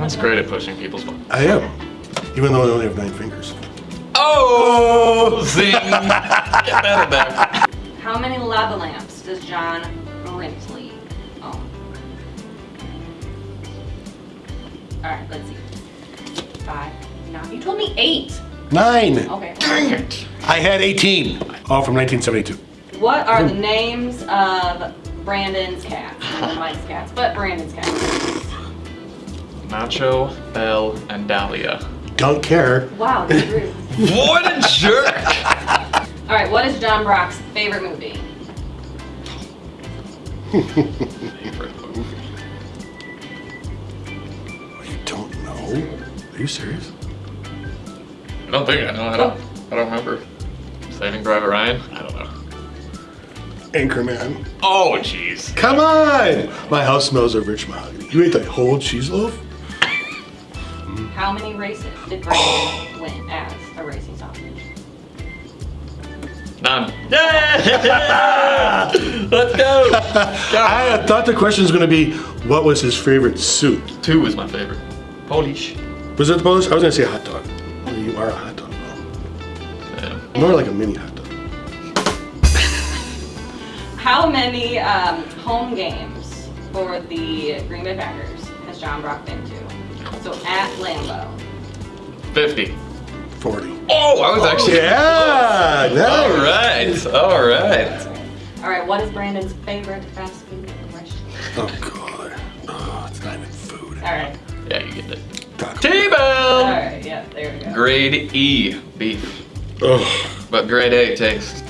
That's great at pushing people's buttons. I am. Even though I only have nine fingers. Oh, zing! Get better there. How many lava lamps does John Brinsley own? Alright, let's see. Five, nine. You told me eight. Nine! Okay. Dang it. I had 18. All from 1972. What are the hmm. names of Brandon's cats? Not Mike's cats, but Brandon's cats. Nacho, Belle, and Dahlia. Don't care. Wow, that's rude. What a jerk! Alright, what is John Brock's favorite movie? Favorite movie. You don't know? Are you serious? I don't think I know. I don't. Oh. I don't remember. Saving Private Ryan. I don't know. Anchorman. Oh, jeez. Come on! My house smells of rich mahogany. You ate the whole cheese loaf? How many races did Brandon win as a racing sausage? None. Yeah! Let's go. I thought the question was going to be, what was his favorite suit? Two was my favorite. Polish. Was it the Polish? I was going to say hot dog. Well, you are a hot dog. Yeah. More like a mini hot dog. How many um, home games for the Green Bay Packers has John Brock been to? So at Lambeau. 50. 40. Oh, I was actually. Yeah! All Nice! right. All right. All right, what is Brandon's favorite fast food restaurant? Oh, God. Oh, it's not even food. All right, Yeah, you get it. Taco T-bone. right, yeah, there we go. Grade E beef, Ugh. but grade A taste.